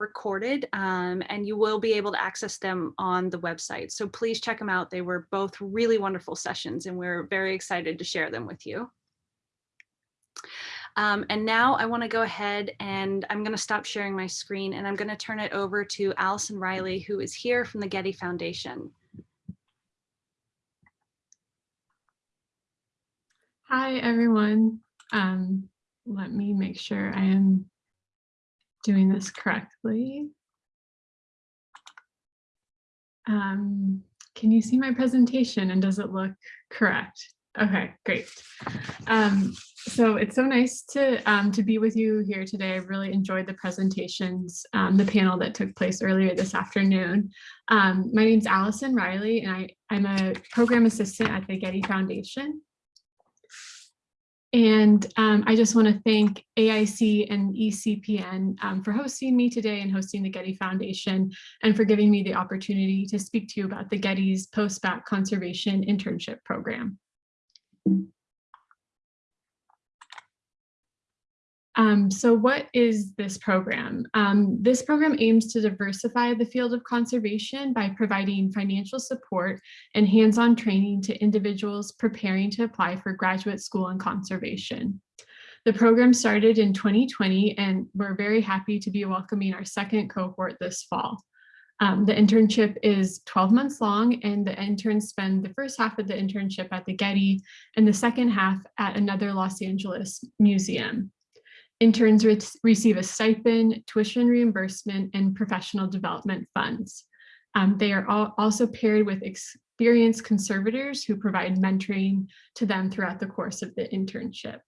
recorded um, and you will be able to access them on the website. So please check them out. They were both really wonderful sessions and we're very excited to share them with you. Um, and now I want to go ahead and I'm going to stop sharing my screen and I'm going to turn it over to Allison Riley, who is here from the Getty Foundation. Hi, everyone. Um, let me make sure I am doing this correctly. Um, can you see my presentation and does it look correct? Okay, great. Um, so it's so nice to um, to be with you here today. I really enjoyed the presentations, um, the panel that took place earlier this afternoon. Um, my name is Allison Riley, and I, I'm a program assistant at the Getty Foundation. And um, I just want to thank AIC and ECPN um, for hosting me today and hosting the Getty Foundation and for giving me the opportunity to speak to you about the Getty's post-bac conservation internship program. Um, so what is this program? Um, this program aims to diversify the field of conservation by providing financial support and hands-on training to individuals preparing to apply for graduate school in conservation. The program started in 2020 and we're very happy to be welcoming our second cohort this fall. Um, the internship is 12 months long and the interns spend the first half of the internship at the Getty and the second half at another Los Angeles museum. Interns re receive a stipend, tuition reimbursement, and professional development funds. Um, they are also paired with experienced conservators who provide mentoring to them throughout the course of the internship.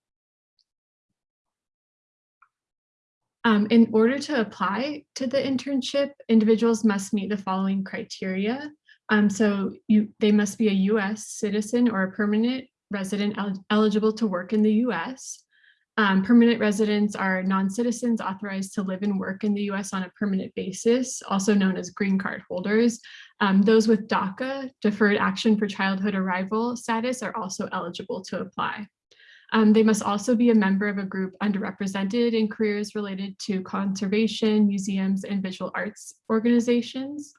Um, in order to apply to the internship, individuals must meet the following criteria. Um, so you, they must be a US citizen or a permanent resident el eligible to work in the US. Um, permanent residents are non-citizens authorized to live and work in the US on a permanent basis, also known as green card holders. Um, those with DACA, Deferred Action for Childhood Arrival status, are also eligible to apply. Um, they must also be a member of a group underrepresented in careers related to conservation, museums, and visual arts organizations.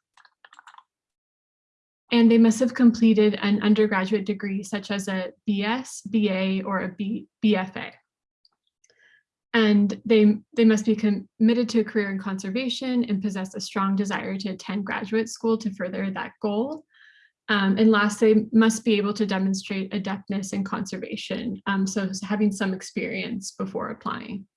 And they must have completed an undergraduate degree such as a BS, BA, or a B, BFA. And they, they must be committed to a career in conservation and possess a strong desire to attend graduate school to further that goal. Um, and last, they must be able to demonstrate adeptness in conservation, um, so having some experience before applying.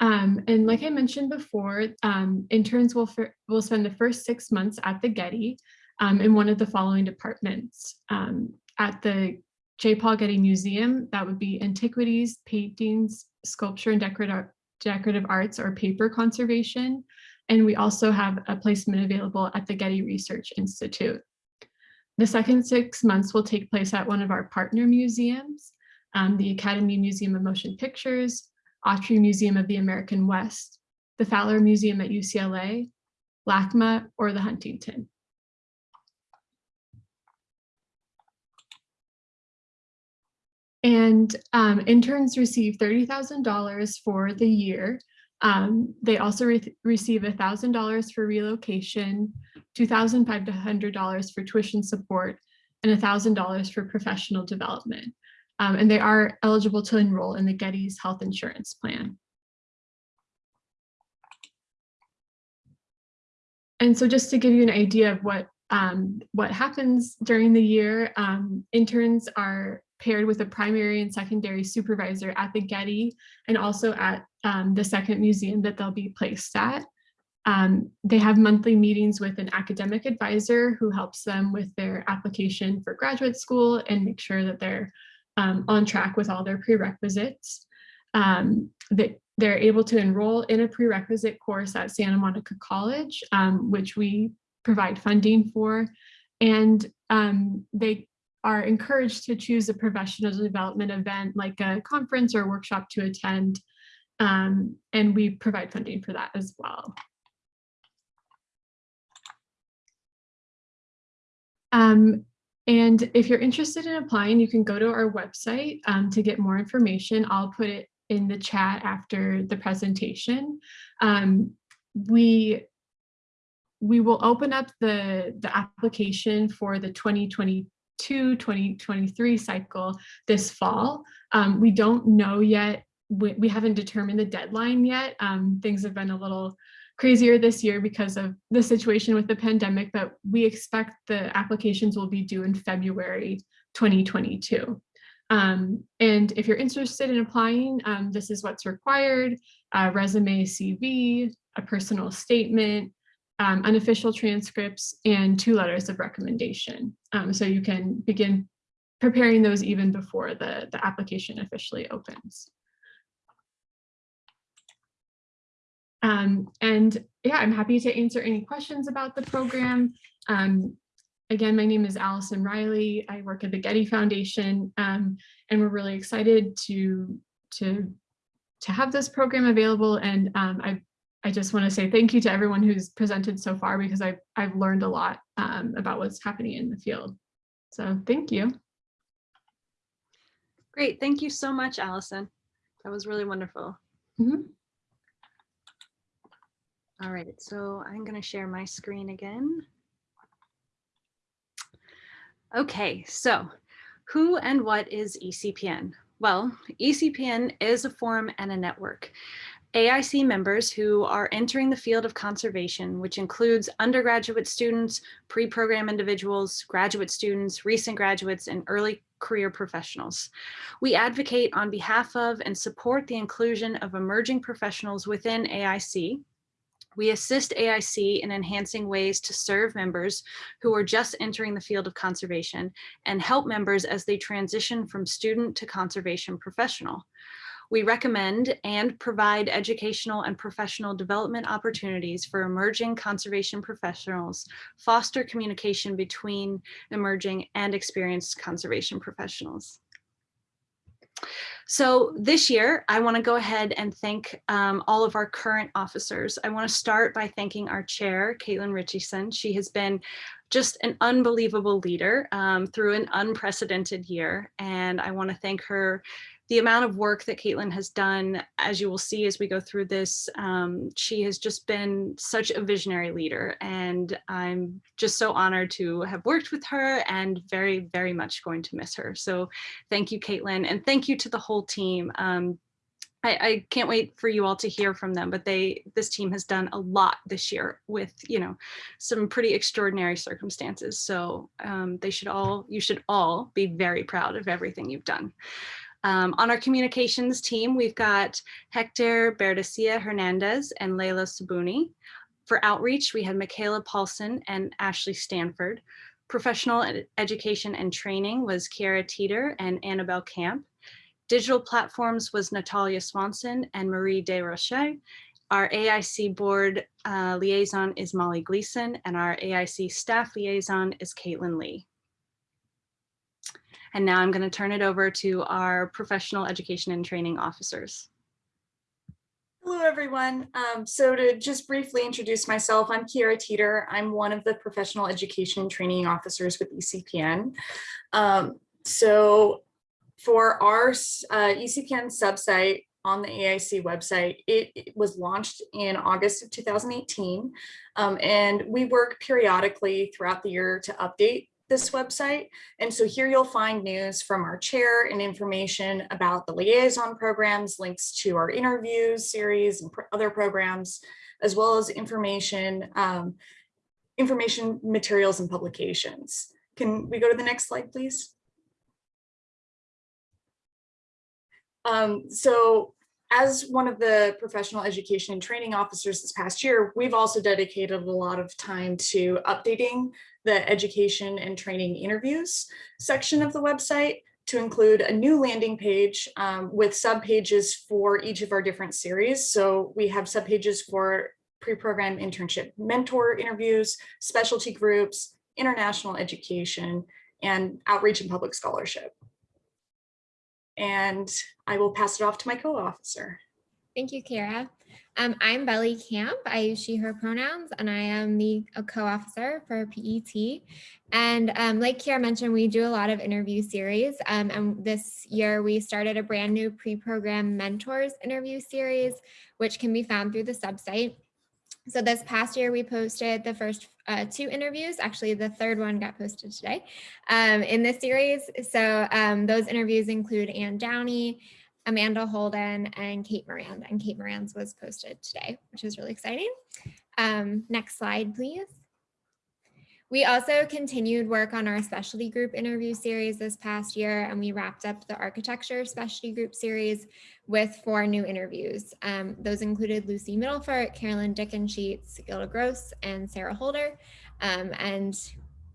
Um, and like I mentioned before, um, interns will, will spend the first six months at the Getty um, in one of the following departments. Um, at the J. Paul Getty Museum, that would be antiquities, paintings, sculpture and decorative, decorative arts or paper conservation. And we also have a placement available at the Getty Research Institute. The second six months will take place at one of our partner museums, um, the Academy Museum of Motion Pictures, Autry Museum of the American West, the Fowler Museum at UCLA, LACMA, or the Huntington. And um, interns receive $30,000 for the year. Um, they also re receive $1,000 for relocation, $2,500 for tuition support, and $1,000 for professional development. Um, and they are eligible to enroll in the Getty's health insurance plan. And so just to give you an idea of what um, what happens during the year, um, interns are paired with a primary and secondary supervisor at the Getty and also at um, the second museum that they'll be placed at. Um, they have monthly meetings with an academic advisor who helps them with their application for graduate school and make sure that they're um, on track with all their prerequisites. Um, they, they're able to enroll in a prerequisite course at Santa Monica College, um, which we provide funding for. And um, they are encouraged to choose a professional development event like a conference or workshop to attend. Um, and we provide funding for that as well. Um, and if you're interested in applying, you can go to our website um, to get more information. I'll put it in the chat after the presentation. Um, we we will open up the, the application for the 2022-2023 cycle this fall. Um, we don't know yet, we, we haven't determined the deadline yet. Um, things have been a little crazier this year because of the situation with the pandemic, but we expect the applications will be due in February 2022. Um, and if you're interested in applying, um, this is what's required, resume CV, a personal statement, um, unofficial transcripts, and two letters of recommendation. Um, so you can begin preparing those even before the, the application officially opens. Um, and yeah, I'm happy to answer any questions about the program. Um, again, my name is Allison Riley. I work at the Getty Foundation, um, and we're really excited to, to, to have this program available. And um, I, just want to say thank you to everyone who's presented so far because I've, I've learned a lot um, about what's happening in the field. So thank you. Great. Thank you so much, Allison. That was really wonderful. Mm -hmm. All right, so I'm going to share my screen again. Okay, so who and what is ECPN? Well, ECPN is a forum and a network. AIC members who are entering the field of conservation, which includes undergraduate students, pre-program individuals, graduate students, recent graduates, and early career professionals. We advocate on behalf of and support the inclusion of emerging professionals within AIC, we assist AIC in enhancing ways to serve members who are just entering the field of conservation and help members as they transition from student to conservation professional. We recommend and provide educational and professional development opportunities for emerging conservation professionals, foster communication between emerging and experienced conservation professionals. So this year, I want to go ahead and thank um, all of our current officers. I want to start by thanking our chair, Caitlin Richardson. She has been just an unbelievable leader um, through an unprecedented year. And I want to thank her the amount of work that Caitlin has done, as you will see as we go through this, um, she has just been such a visionary leader. And I'm just so honored to have worked with her and very, very much going to miss her. So thank you, Caitlin, and thank you to the whole team. Um, I, I, can't wait for you all to hear from them, but they this team has done a lot this year with, you know, some pretty extraordinary circumstances. So um, they should all, you should all be very proud of everything you've done. Um, on our communications team, we've got Hector Berdecia Hernandez and Leila Sabuni. For outreach, we had Michaela Paulson and Ashley Stanford. Professional ed education and training was Kiara Teeter and Annabelle Camp. Digital platforms was Natalia Swanson and Marie Desrochers. Our AIC board uh, liaison is Molly Gleason and our AIC staff liaison is Caitlin Lee. And now I'm going to turn it over to our professional education and training officers. Hello, everyone. Um, so to just briefly introduce myself, I'm Kiara Teeter. I'm one of the professional education and training officers with ECPN. Um, so for our uh, ECPN subsite on the AIC website, it, it was launched in August of 2018. Um, and we work periodically throughout the year to update this website. And so here you'll find news from our chair and information about the liaison programs, links to our interviews series and other programs, as well as information, um, information materials and publications. Can we go to the next slide, please? Um, so as one of the professional education and training officers this past year, we've also dedicated a lot of time to updating the education and training interviews section of the website to include a new landing page um, with subpages for each of our different series. So we have subpages for pre-program internship mentor interviews, specialty groups, international education, and outreach and public scholarship. And I will pass it off to my co-officer. Thank you, Kara. Um, I'm Belly Camp. I use she, her pronouns, and I am the co-officer for PET. And um, like Kara mentioned, we do a lot of interview series. Um, and this year we started a brand new pre-program mentors interview series, which can be found through the subsite. So this past year, we posted the first uh, two interviews. Actually, the third one got posted today um, in this series. So um, those interviews include Ann Downey, Amanda Holden, and Kate Miranda. And Kate Moran's was posted today, which is really exciting. Um, next slide, please. We also continued work on our specialty group interview series this past year, and we wrapped up the architecture specialty group series with four new interviews. Um, those included Lucy Midelfort, Carolyn Dickensheets, Gilda Gross, and Sarah Holder. Um, and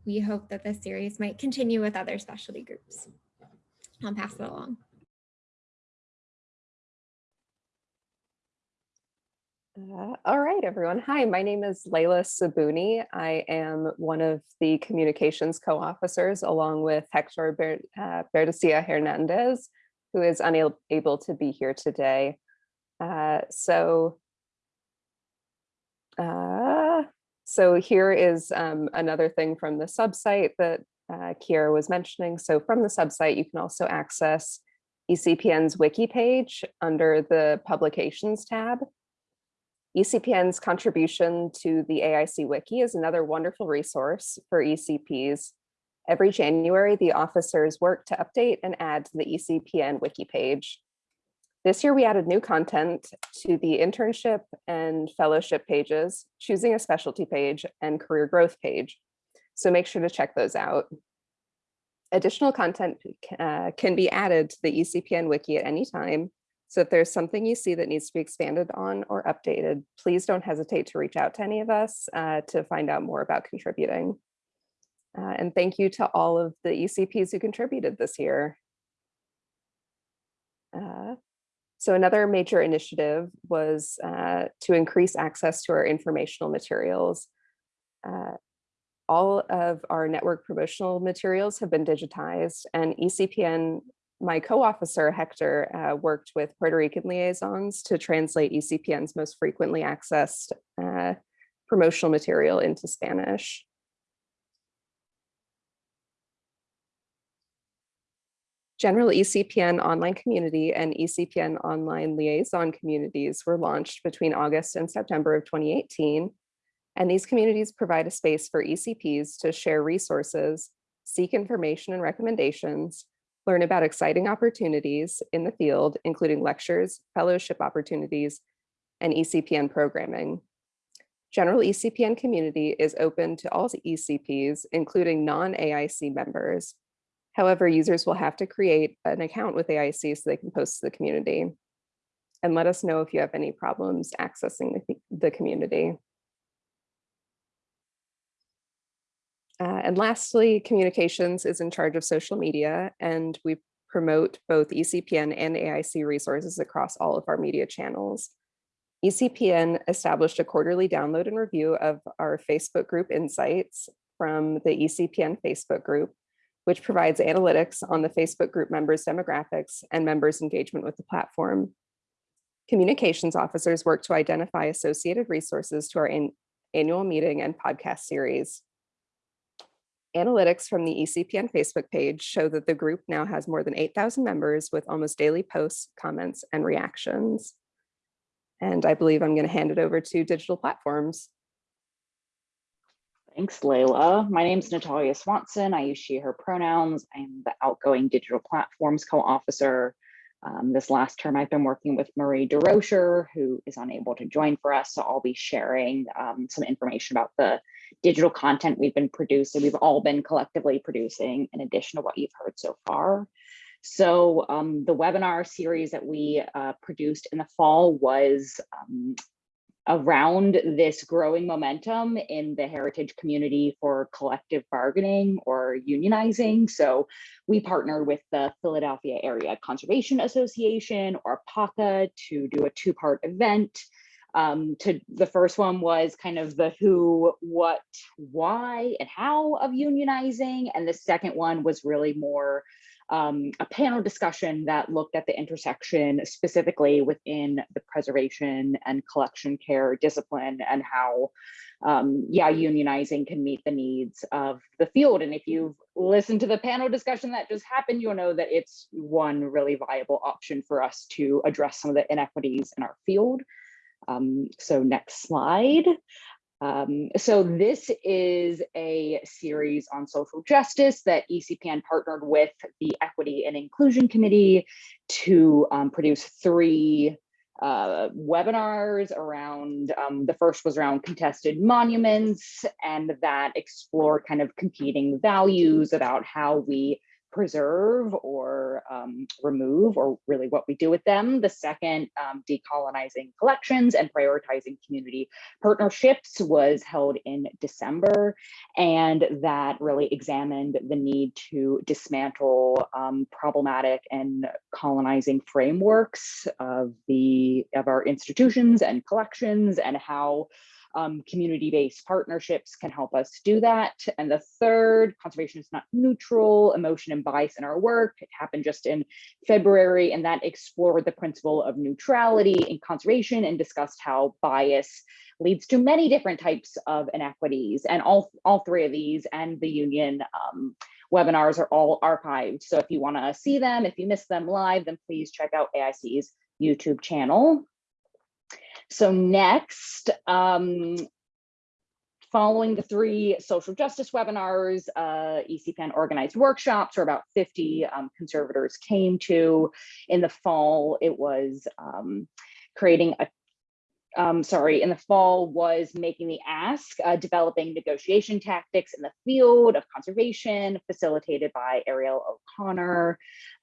we hope that this series might continue with other specialty groups. I'll pass it along. Uh, all right, everyone. Hi, my name is Layla Sabuni. I am one of the communications co-officers along with Hector Ber uh, Berdecia Hernandez, who is unable to be here today. Uh, so, uh, so here is um, another thing from the subsite that uh, Kiera was mentioning. So from the subsite, you can also access ECPN's wiki page under the publications tab. ECPN's contribution to the AIC Wiki is another wonderful resource for ECPs. Every January, the officers work to update and add to the ECPN Wiki page. This year, we added new content to the internship and fellowship pages, choosing a specialty page and career growth page. So make sure to check those out. Additional content uh, can be added to the ECPN Wiki at any time, so if there's something you see that needs to be expanded on or updated, please don't hesitate to reach out to any of us uh, to find out more about contributing. Uh, and thank you to all of the ECPs who contributed this year. Uh, so another major initiative was uh, to increase access to our informational materials. Uh, all of our network promotional materials have been digitized and ECPN my co-officer Hector uh, worked with Puerto Rican liaisons to translate ECPN's most frequently accessed uh, promotional material into Spanish. General ECPN online community and ECPN online liaison communities were launched between August and September of 2018. And these communities provide a space for ECPs to share resources, seek information and recommendations, learn about exciting opportunities in the field, including lectures, fellowship opportunities, and ECPN programming. General ECPN community is open to all ECPs, including non-AIC members. However, users will have to create an account with AIC so they can post to the community. And let us know if you have any problems accessing the, the community. Uh, and lastly, communications is in charge of social media and we promote both ECPN and AIC resources across all of our media channels. ECPN established a quarterly download and review of our Facebook group insights from the ECPN Facebook group, which provides analytics on the Facebook group members' demographics and members' engagement with the platform. Communications officers work to identify associated resources to our an annual meeting and podcast series. Analytics from the ECPN Facebook page show that the group now has more than 8,000 members with almost daily posts, comments, and reactions. And I believe I'm going to hand it over to digital platforms. Thanks, Layla. My name is Natalia Swanson. I use she, her pronouns. I'm the outgoing digital platforms co-officer. Um, this last term, I've been working with Marie Desrochers, who is unable to join for us. So I'll be sharing um, some information about the digital content we've been producing, we've all been collectively producing in addition to what you've heard so far. So um, the webinar series that we uh, produced in the fall was um, around this growing momentum in the heritage community for collective bargaining or unionizing. So we partnered with the Philadelphia Area Conservation Association or PACA to do a two-part event um, to the first one was kind of the who, what, why, and how of unionizing. And the second one was really more um, a panel discussion that looked at the intersection specifically within the preservation and collection care discipline and how um, yeah, unionizing can meet the needs of the field. And if you've listened to the panel discussion that just happened, you'll know that it's one really viable option for us to address some of the inequities in our field. Um, so next slide. Um, so this is a series on social justice that ECPN partnered with the Equity and Inclusion Committee to um, produce three uh, webinars around, um, the first was around contested monuments and that explored kind of competing values about how we preserve or um, remove or really what we do with them. The second, um, decolonizing collections and prioritizing community partnerships was held in December. And that really examined the need to dismantle um, problematic and colonizing frameworks of the of our institutions and collections and how um, community-based partnerships can help us do that. And the third, conservation is not neutral, emotion and bias in our work. It happened just in February, and that explored the principle of neutrality in conservation and discussed how bias leads to many different types of inequities. And all, all three of these and the union um, webinars are all archived. So if you wanna see them, if you miss them live, then please check out AIC's YouTube channel. So next, um, following the three social justice webinars, uh, ECPN organized workshops where about 50 um, conservators came to. In the fall, it was um, creating a um, sorry, in the fall was making the ask, uh, developing negotiation tactics in the field of conservation, facilitated by Ariel O'Connor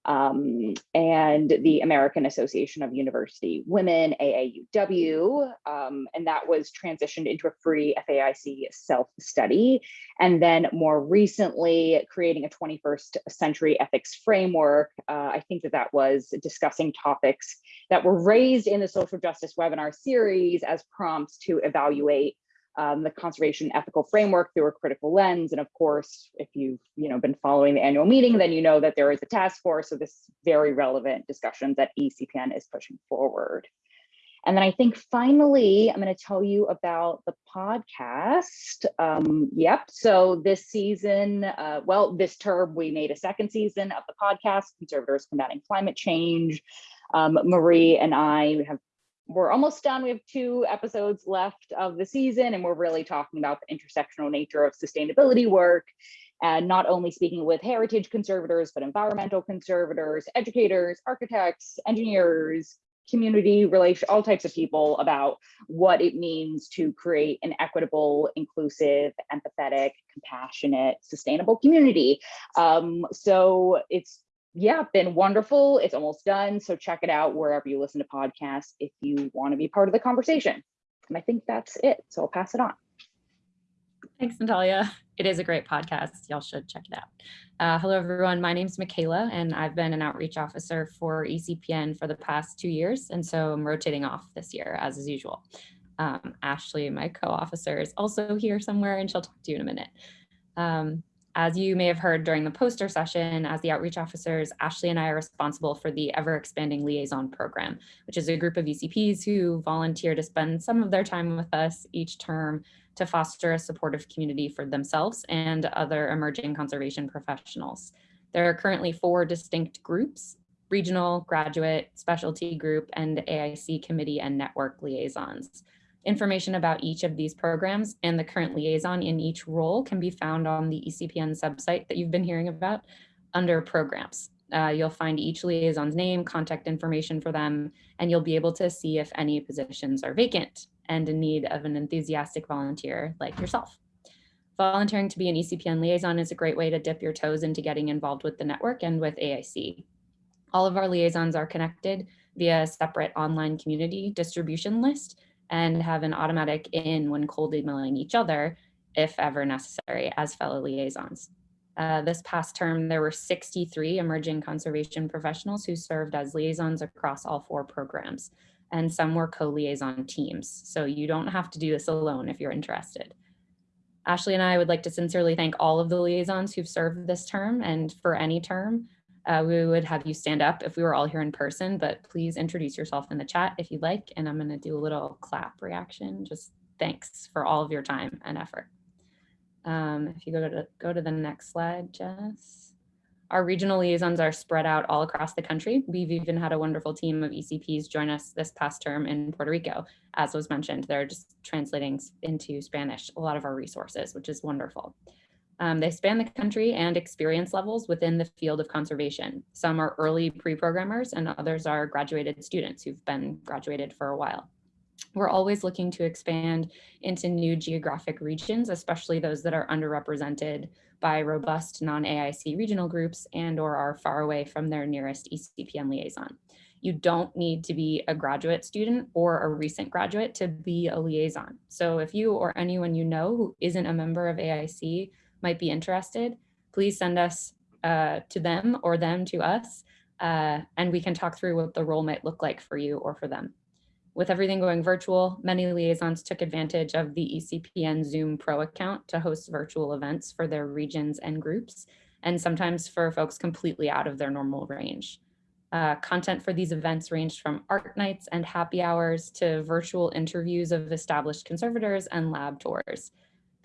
um, and the American Association of University Women, AAUW, um, and that was transitioned into a free FAIC self-study. And then more recently, creating a 21st century ethics framework. Uh, I think that that was discussing topics that were raised in the social justice webinar series as prompts to evaluate um, the conservation ethical framework through a critical lens. And of course, if you've you know, been following the annual meeting, then you know that there is a task force. So this very relevant discussion that ECPN is pushing forward. And then I think finally, I'm going to tell you about the podcast. Um, yep. So this season, uh, well, this term, we made a second season of the podcast, Conservators Combating Climate Change. Um, Marie and I have we're almost done. We have two episodes left of the season, and we're really talking about the intersectional nature of sustainability work and not only speaking with heritage conservators, but environmental conservators, educators, architects, engineers, community relation, all types of people about what it means to create an equitable, inclusive, empathetic, compassionate, sustainable community. Um, so it's yeah, been wonderful. It's almost done. So check it out wherever you listen to podcasts if you want to be part of the conversation. And I think that's it. So I'll pass it on. Thanks, Natalia. It is a great podcast. Y'all should check it out. Uh, hello, everyone. My name is Michaela, and I've been an outreach officer for ECPN for the past two years. And so I'm rotating off this year, as is usual. Um, Ashley, my co-officer, is also here somewhere, and she'll talk to you in a minute. Um, as you may have heard during the poster session, as the outreach officers, Ashley and I are responsible for the ever expanding liaison program, which is a group of ECPs who volunteer to spend some of their time with us each term to foster a supportive community for themselves and other emerging conservation professionals. There are currently four distinct groups, regional, graduate, specialty group, and AIC committee and network liaisons. Information about each of these programs and the current liaison in each role can be found on the ECPN subsite that you've been hearing about under programs. Uh, you'll find each liaison's name, contact information for them, and you'll be able to see if any positions are vacant and in need of an enthusiastic volunteer like yourself. Volunteering to be an ECPN liaison is a great way to dip your toes into getting involved with the network and with AIC. All of our liaisons are connected via a separate online community distribution list and have an automatic in when cold emailing each other if ever necessary as fellow liaisons. Uh, this past term, there were 63 emerging conservation professionals who served as liaisons across all four programs, and some were co-liaison teams. So you don't have to do this alone if you're interested. Ashley and I would like to sincerely thank all of the liaisons who've served this term and for any term. Uh, we would have you stand up if we were all here in person, but please introduce yourself in the chat if you'd like. And I'm going to do a little clap reaction. Just thanks for all of your time and effort. Um, if you go to go to the next slide, Jess. Our regional liaisons are spread out all across the country. We've even had a wonderful team of ECPs join us this past term in Puerto Rico. As was mentioned, they're just translating into Spanish a lot of our resources, which is wonderful. Um, they span the country and experience levels within the field of conservation. Some are early pre-programmers and others are graduated students who've been graduated for a while. We're always looking to expand into new geographic regions, especially those that are underrepresented by robust non-AIC regional groups and or are far away from their nearest ECPN liaison. You don't need to be a graduate student or a recent graduate to be a liaison. So if you or anyone you know who isn't a member of AIC might be interested, please send us uh, to them or them to us, uh, and we can talk through what the role might look like for you or for them. With everything going virtual, many liaisons took advantage of the ECPN Zoom Pro account to host virtual events for their regions and groups, and sometimes for folks completely out of their normal range. Uh, content for these events ranged from art nights and happy hours to virtual interviews of established conservators and lab tours.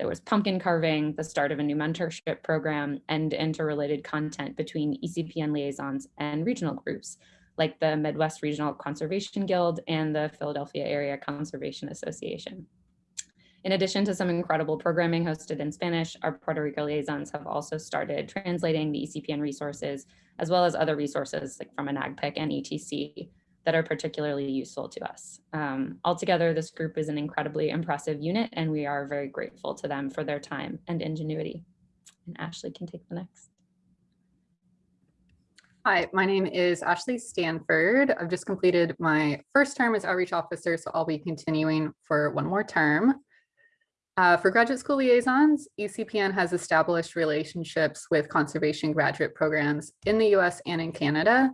There was pumpkin carving, the start of a new mentorship program, and interrelated content between ECPN liaisons and regional groups, like the Midwest Regional Conservation Guild and the Philadelphia Area Conservation Association. In addition to some incredible programming hosted in Spanish, our Puerto Rico liaisons have also started translating the ECPN resources, as well as other resources like from NAGPIC and ETC that are particularly useful to us. Um, altogether, this group is an incredibly impressive unit, and we are very grateful to them for their time and ingenuity. And Ashley can take the next. Hi, my name is Ashley Stanford. I've just completed my first term as outreach officer, so I'll be continuing for one more term. Uh, for graduate school liaisons, ECPN has established relationships with conservation graduate programs in the US and in Canada.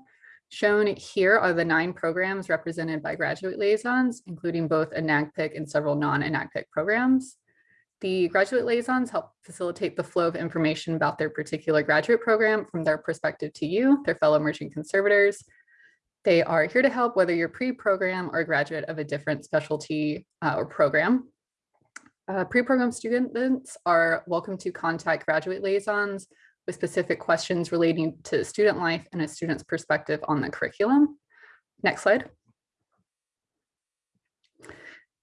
Shown here are the nine programs represented by graduate liaisons, including both a and several non-NAGPIC programs. The graduate liaisons help facilitate the flow of information about their particular graduate program from their perspective to you, their fellow emerging conservators. They are here to help whether you're pre-program or graduate of a different specialty uh, or program. Uh, pre-program students are welcome to contact graduate liaisons with specific questions relating to student life and a student's perspective on the curriculum. Next slide.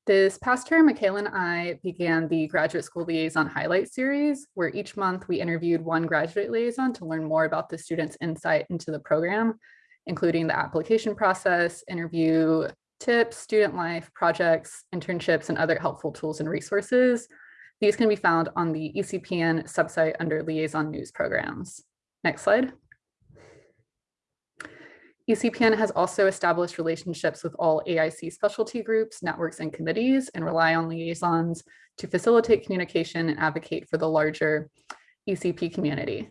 This past term, Michaela and I began the Graduate School Liaison Highlight Series, where each month we interviewed one graduate liaison to learn more about the student's insight into the program, including the application process, interview tips, student life, projects, internships, and other helpful tools and resources. These can be found on the ECPN subsite under Liaison News Programs. Next slide. ECPN has also established relationships with all AIC specialty groups, networks, and committees, and rely on liaisons to facilitate communication and advocate for the larger ECP community.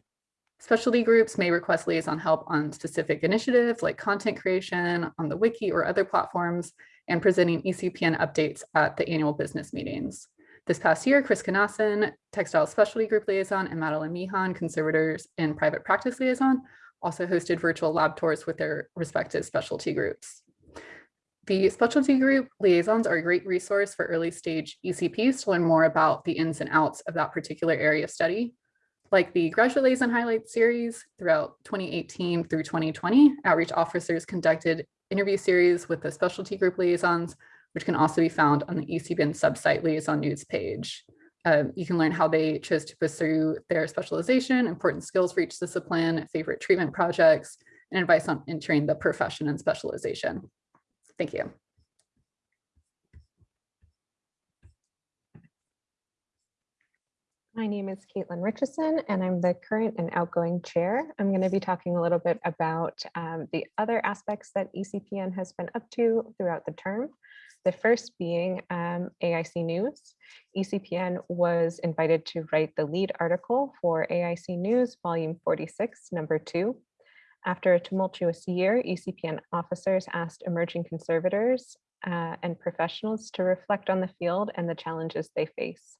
Specialty groups may request liaison help on specific initiatives like content creation on the wiki or other platforms and presenting ECPN updates at the annual business meetings. This past year, Chris Kanassen, Textile Specialty Group Liaison, and Madeline Mihan, Conservators in Private Practice Liaison, also hosted virtual lab tours with their respective specialty groups. The specialty group liaisons are a great resource for early stage ECPs to learn more about the ins and outs of that particular area of study. Like the Graduate Liaison Highlight series throughout 2018 through 2020, outreach officers conducted interview series with the specialty group liaisons, which can also be found on the ECPN subsite liaison news page. Um, you can learn how they chose to pursue their specialization, important skills for each discipline, favorite treatment projects, and advice on entering the profession and specialization. Thank you. My name is Caitlin Richardson, and I'm the current and outgoing chair. I'm going to be talking a little bit about um, the other aspects that ECPN has been up to throughout the term. The first being um, AIC News. ECPN was invited to write the lead article for AIC News, volume 46, number two. After a tumultuous year, ECPN officers asked emerging conservators uh, and professionals to reflect on the field and the challenges they face.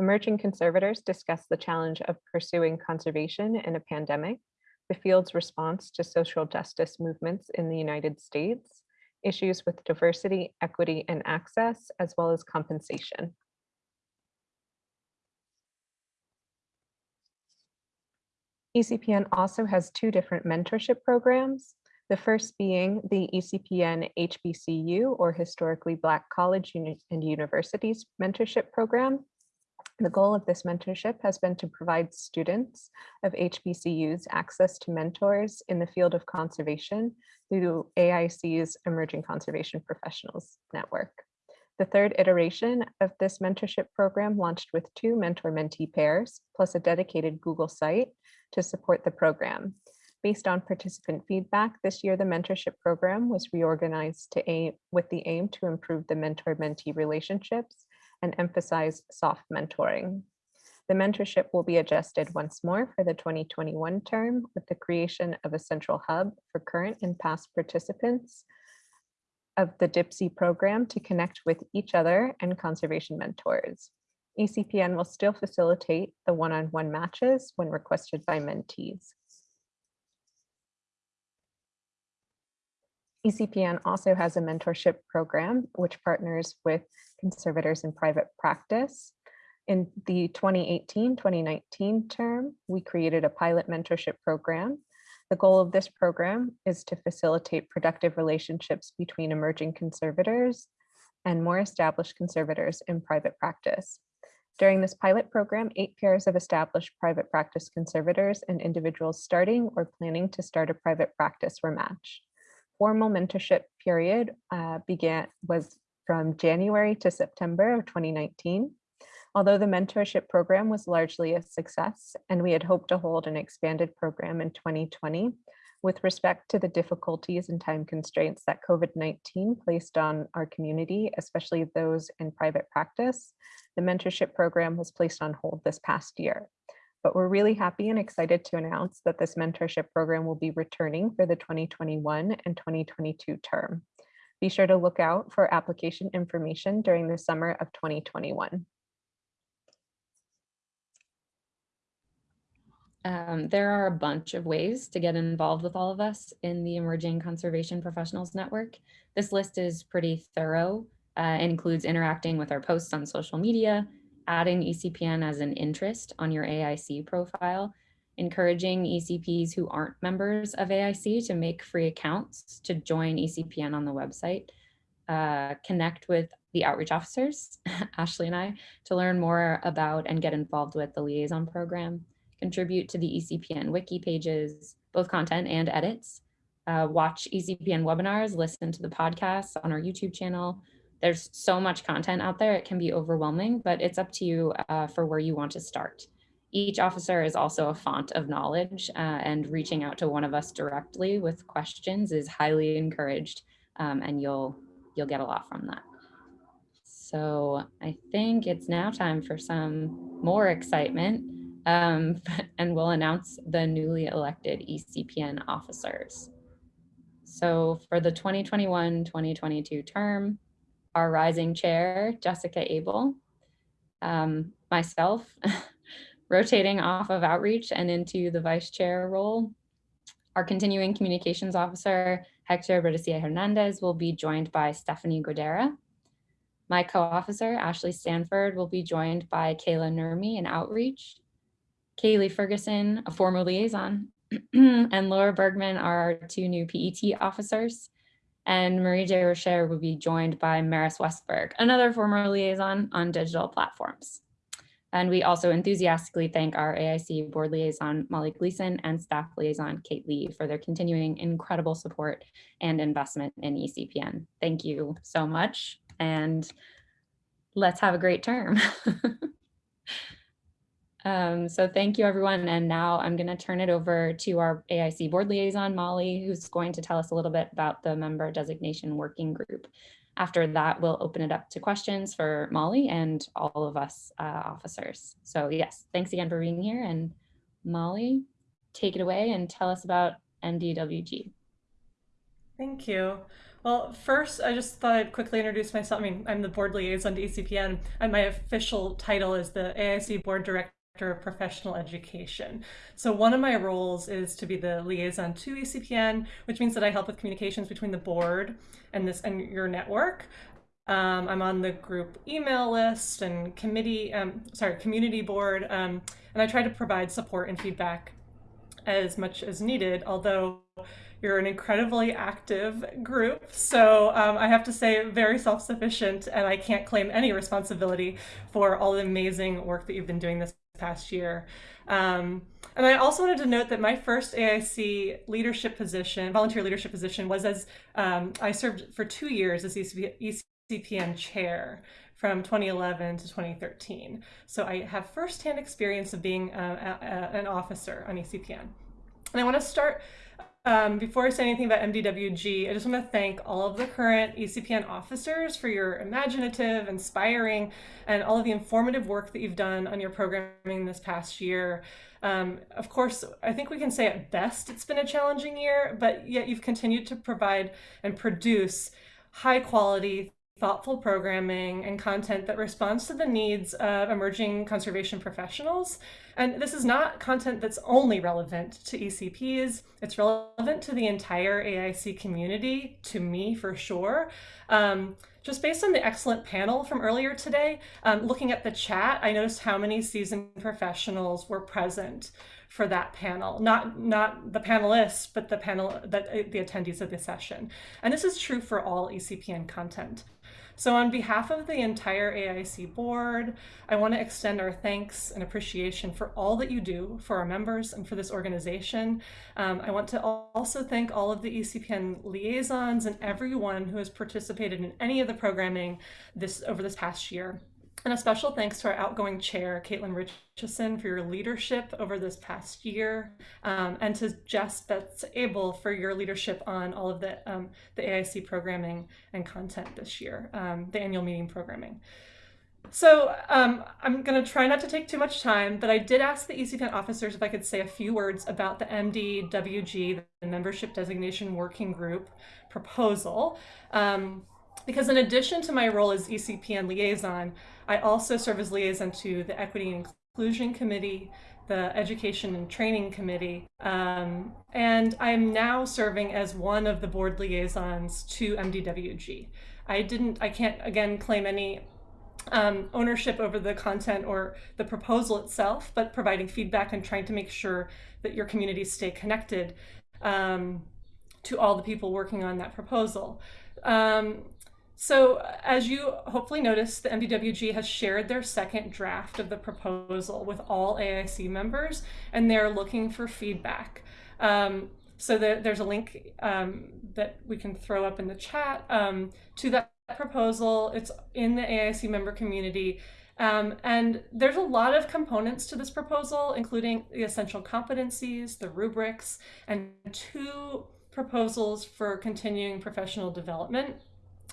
Emerging conservators discussed the challenge of pursuing conservation in a pandemic. the field's response to social justice movements in the United States, issues with diversity, equity, and access, as well as compensation. ECPN also has two different mentorship programs. The first being the ECPN HBCU or Historically Black College and Universities Mentorship Program. The goal of this mentorship has been to provide students of HBCUs access to mentors in the field of conservation through AIC's Emerging Conservation Professionals Network. The third iteration of this mentorship program launched with two mentor-mentee pairs, plus a dedicated Google site to support the program. Based on participant feedback, this year the mentorship program was reorganized to aim with the aim to improve the mentor-mentee relationships and emphasize soft mentoring. The mentorship will be adjusted once more for the 2021 term with the creation of a central hub for current and past participants of the DIPSI program to connect with each other and conservation mentors. ECPN will still facilitate the one-on-one matches when requested by mentees. ECPN also has a mentorship program which partners with conservators in private practice. In the 2018-2019 term, we created a pilot mentorship program. The goal of this program is to facilitate productive relationships between emerging conservators and more established conservators in private practice. During this pilot program, eight pairs of established private practice conservators and individuals starting or planning to start a private practice were matched. Formal mentorship period uh, began was from January to September of 2019. Although the mentorship program was largely a success and we had hoped to hold an expanded program in 2020, with respect to the difficulties and time constraints that COVID-19 placed on our community, especially those in private practice, the mentorship program was placed on hold this past year. But we're really happy and excited to announce that this mentorship program will be returning for the 2021 and 2022 term. Be sure to look out for application information during the summer of 2021. Um, there are a bunch of ways to get involved with all of us in the Emerging Conservation Professionals Network. This list is pretty thorough uh, includes interacting with our posts on social media, adding ECPN as an interest on your AIC profile, encouraging ECPs who aren't members of AIC to make free accounts to join ECPN on the website, uh, connect with the outreach officers, Ashley and I, to learn more about and get involved with the liaison program, contribute to the ECPN wiki pages, both content and edits, uh, watch ECPN webinars, listen to the podcasts on our YouTube channel. There's so much content out there, it can be overwhelming, but it's up to you uh, for where you want to start. Each officer is also a font of knowledge uh, and reaching out to one of us directly with questions is highly encouraged um, and you'll, you'll get a lot from that. So I think it's now time for some more excitement um, and we'll announce the newly elected ECPN officers. So for the 2021-2022 term, our rising chair, Jessica Abel, um, myself, rotating off of outreach and into the vice chair role. Our continuing communications officer, Hector Berdecia Hernandez, will be joined by Stephanie Godera. My co-officer, Ashley Stanford, will be joined by Kayla Nurmi in outreach. Kaylee Ferguson, a former liaison, and Laura Bergman are our two new PET officers. And Marie Desrochers will be joined by Maris Westberg, another former liaison on digital platforms. And we also enthusiastically thank our AIC board liaison, Molly Gleason, and staff liaison, Kate Lee, for their continuing incredible support and investment in ECPN. Thank you so much, and let's have a great term. Um, so thank you, everyone. And now I'm going to turn it over to our AIC board liaison, Molly, who's going to tell us a little bit about the member designation working group. After that, we'll open it up to questions for Molly and all of us uh, officers. So yes, thanks again for being here. And Molly, take it away and tell us about MDWG. Thank you. Well, first, I just thought I'd quickly introduce myself. I mean, I'm the board liaison to ECPN, and my official title is the AIC Board Director of Professional Education. So one of my roles is to be the liaison to ECPN, which means that I help with communications between the board and this and your network. Um, I'm on the group email list and committee, um, sorry, community board, um, and I try to provide support and feedback as much as needed, although you're an incredibly active group. So um, I have to say very self-sufficient and I can't claim any responsibility for all the amazing work that you've been doing this past year. Um, and I also wanted to note that my first AIC leadership position, volunteer leadership position, was as um, I served for two years as ECP, ECPN chair from 2011 to 2013. So I have firsthand experience of being uh, a, a, an officer on ECPN. And I want to start um, before I say anything about MDWG, I just want to thank all of the current ECPN officers for your imaginative, inspiring, and all of the informative work that you've done on your programming this past year. Um, of course, I think we can say at best it's been a challenging year, but yet you've continued to provide and produce high quality, thoughtful programming and content that responds to the needs of emerging conservation professionals. And this is not content that's only relevant to ECPs, it's relevant to the entire AIC community, to me for sure. Um, just based on the excellent panel from earlier today, um, looking at the chat, I noticed how many seasoned professionals were present for that panel, not not the panelists, but the panel that the attendees of the session. And this is true for all ECPN content. So on behalf of the entire AIC board, I want to extend our thanks and appreciation for all that you do for our members and for this organization. Um, I want to also thank all of the ECPN liaisons and everyone who has participated in any of the programming this over this past year. And a special thanks to our outgoing chair, Caitlin Richardson, for your leadership over this past year, um, and to Jess Betts Abel for your leadership on all of the, um, the AIC programming and content this year, um, the annual meeting programming. So um, I'm going to try not to take too much time, but I did ask the ECPN officers if I could say a few words about the MDWG, the Membership Designation Working Group proposal. Um, because in addition to my role as ECPN liaison, I also serve as liaison to the Equity and Inclusion Committee, the Education and Training Committee, um, and I'm now serving as one of the board liaisons to MDWG. I didn't, I can't again claim any um, ownership over the content or the proposal itself, but providing feedback and trying to make sure that your communities stay connected um, to all the people working on that proposal. Um, so as you hopefully noticed, the MDWG has shared their second draft of the proposal with all AIC members, and they're looking for feedback. Um, so the, there's a link um, that we can throw up in the chat um, to that proposal. It's in the AIC member community. Um, and there's a lot of components to this proposal, including the essential competencies, the rubrics, and two proposals for continuing professional development.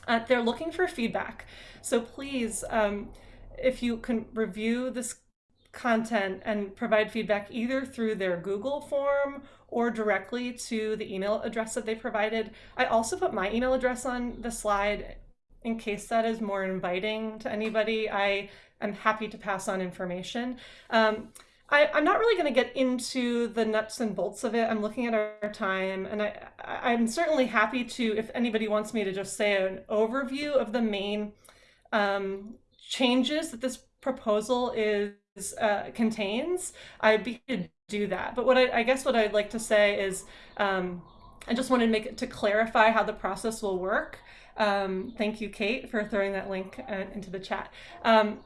Uh, they're looking for feedback. So please, um, if you can review this content and provide feedback either through their Google form or directly to the email address that they provided. I also put my email address on the slide in case that is more inviting to anybody. I am happy to pass on information. Um, I, am not really going to get into the nuts and bolts of it. I'm looking at our time, and I, I'm certainly happy to, if anybody wants me to just say an overview of the main um, changes that this proposal is uh, contains, I'd be to do that. But what I, I, guess what I'd like to say is, um, I just wanted to make it to clarify how the process will work. Um, thank you, Kate, for throwing that link uh, into the chat. Um,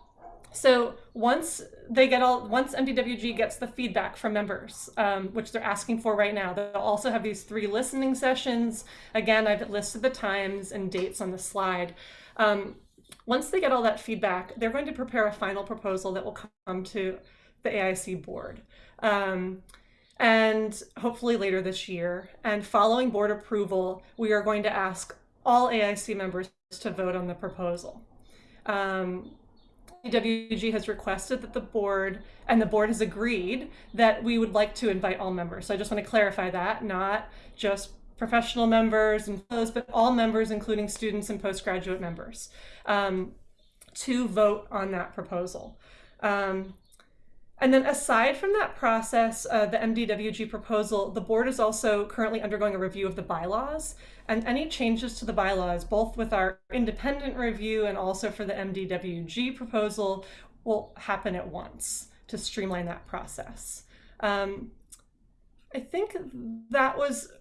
so once they get all, once MDWG gets the feedback from members, um, which they're asking for right now, they'll also have these three listening sessions. Again, I've listed the times and dates on the slide. Um, once they get all that feedback, they're going to prepare a final proposal that will come to the AIC board. Um, and hopefully later this year. And following board approval, we are going to ask all AIC members to vote on the proposal. Um, WG has requested that the board, and the board has agreed that we would like to invite all members. So I just want to clarify that, not just professional members and those, but all members, including students and postgraduate members, um, to vote on that proposal. Um, and then aside from that process, uh, the MDWG proposal, the board is also currently undergoing a review of the bylaws and any changes to the bylaws, both with our independent review and also for the MDWG proposal will happen at once to streamline that process. Um, I think that was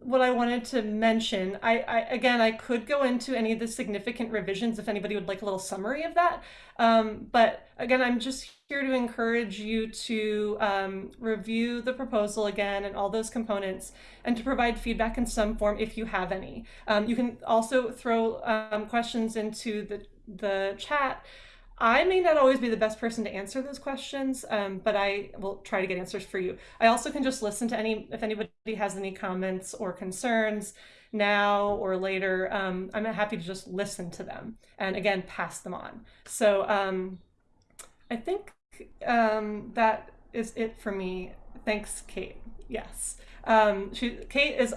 what I wanted to mention. I, I, again, I could go into any of the significant revisions if anybody would like a little summary of that. Um, but again, I'm just here to encourage you to um, review the proposal again and all those components and to provide feedback in some form if you have any. Um, you can also throw um, questions into the, the chat. I may not always be the best person to answer those questions, um, but I will try to get answers for you. I also can just listen to any, if anybody has any comments or concerns now or later, um, I'm happy to just listen to them and again, pass them on. So um, I think um, that is it for me. Thanks, Kate. Yes. Um, she, Kate is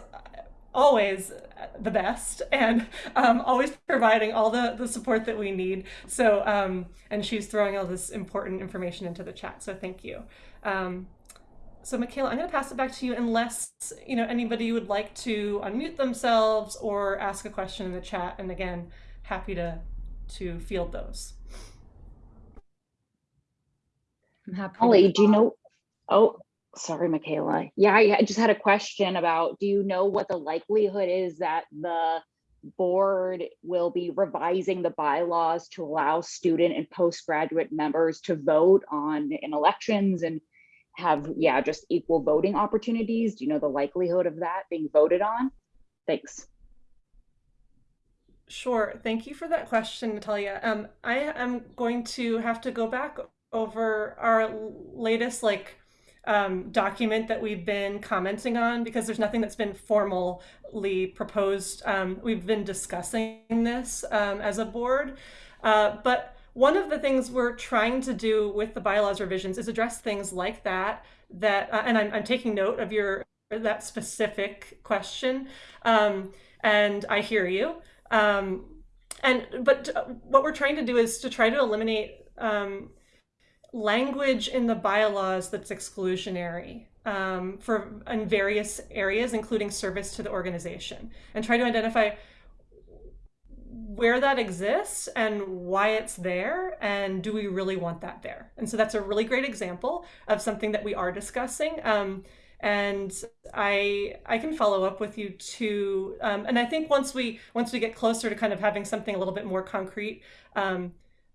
always the best and um, always providing all the, the support that we need. So, um, and she's throwing all this important information into the chat. So thank you. Um, so Michaela, I'm going to pass it back to you unless, you know, anybody would like to unmute themselves or ask a question in the chat. And again, happy to, to field those. I'm happy. Holly, do you know? Oh, sorry, Michaela. Yeah, I just had a question about, do you know what the likelihood is that the board will be revising the bylaws to allow student and postgraduate members to vote on in elections and have, yeah, just equal voting opportunities? Do you know the likelihood of that being voted on? Thanks. Sure. Thank you for that question, Natalia. Um, I am going to have to go back over our latest like um, document that we've been commenting on because there's nothing that's been formally proposed. Um, we've been discussing this um, as a board, uh, but one of the things we're trying to do with the bylaws revisions is address things like that, that, uh, and I'm, I'm, taking note of your, that specific question. Um, and I hear you. Um, and, but uh, what we're trying to do is to try to eliminate um, language in the bylaws that's exclusionary um, for in various areas, including service to the organization, and try to identify where that exists and why it's there and do we really want that there? And so that's a really great example of something that we are discussing um, and i i can follow up with you too um, and i think once we once we get closer to kind of having something a little bit more concrete um,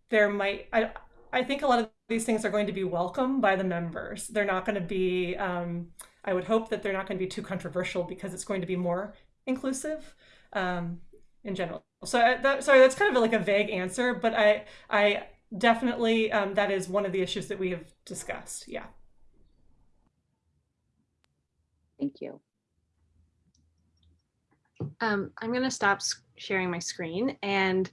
there might i i think a lot of these things are going to be welcome by the members. They're not going to be, um, I would hope that they're not going to be too controversial because it's going to be more inclusive um, in general. So uh, that, sorry, that's kind of like a vague answer, but I, I definitely, um, that is one of the issues that we have discussed. Yeah. Thank you. Um, I'm going to stop sharing my screen and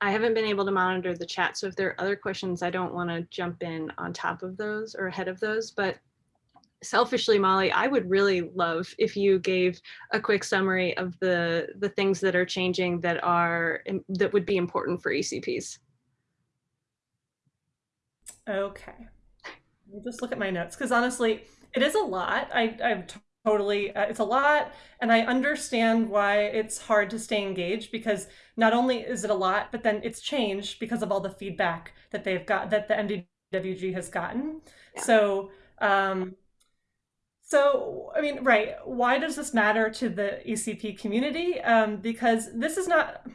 I haven't been able to monitor the chat. So if there are other questions, I don't want to jump in on top of those or ahead of those. But selfishly, Molly, I would really love if you gave a quick summary of the the things that are changing that are that would be important for ECPs. Okay. Let me just look at my notes because honestly, it is a lot. I, I've totally uh, it's a lot and i understand why it's hard to stay engaged because not only is it a lot but then it's changed because of all the feedback that they've got that the mdwg has gotten yeah. so um so i mean right why does this matter to the ecp community um because this is not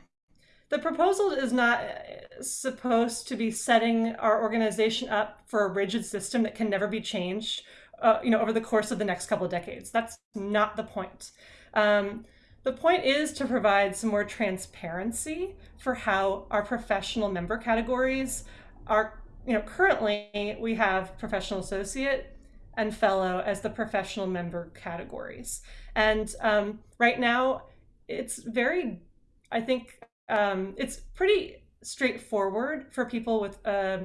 the proposal is not uh, supposed to be setting our organization up for a rigid system that can never be changed uh, you know, over the course of the next couple of decades. That's not the point. Um, the point is to provide some more transparency for how our professional member categories are, you know, currently we have professional associate and fellow as the professional member categories. And um, right now it's very, I think um, it's pretty straightforward for people with uh,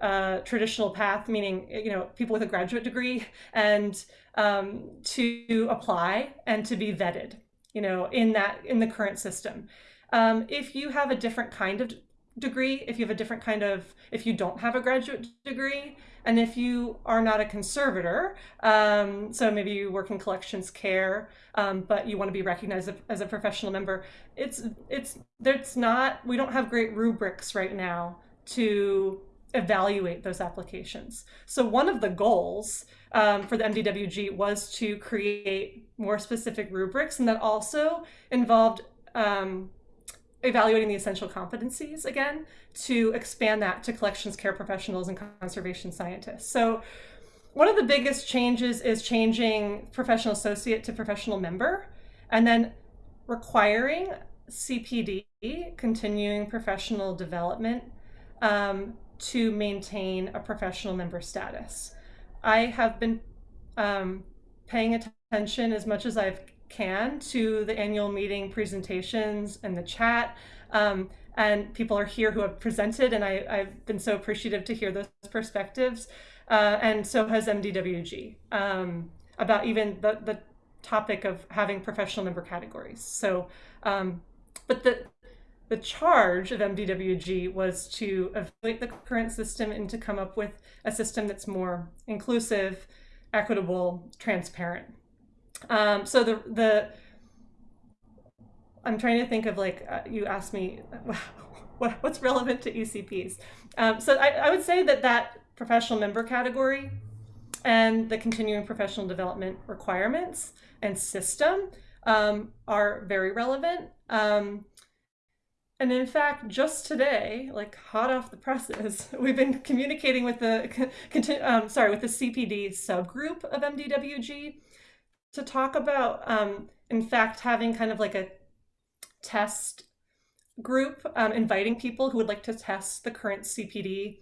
uh, traditional path, meaning you know people with a graduate degree, and um, to apply and to be vetted, you know, in that in the current system. Um, if you have a different kind of degree, if you have a different kind of, if you don't have a graduate degree, and if you are not a conservator, um, so maybe you work in collections care, um, but you want to be recognized as a professional member, it's it's there's not we don't have great rubrics right now to evaluate those applications. So one of the goals um, for the MDWG was to create more specific rubrics, and that also involved um, evaluating the essential competencies again to expand that to collections care professionals and conservation scientists. So one of the biggest changes is changing professional associate to professional member and then requiring CPD, continuing professional development, um, to maintain a professional member status. I have been um, paying attention as much as I can to the annual meeting presentations and the chat. Um, and people are here who have presented, and I, have been so appreciative to hear those perspectives. Uh, and so has MDWG um, about even the, the topic of having professional member categories. So, um, but the the charge of MDWG was to evaluate the current system and to come up with a system that's more inclusive, equitable, transparent. Um, so the the I'm trying to think of like uh, you asked me what, what's relevant to ECPs. Um, so I, I would say that that professional member category and the continuing professional development requirements and system um, are very relevant. Um, and in fact, just today, like hot off the presses, we've been communicating with the, um, sorry, with the CPD subgroup of MDWG to talk about, um, in fact, having kind of like a test group, um, inviting people who would like to test the current CPD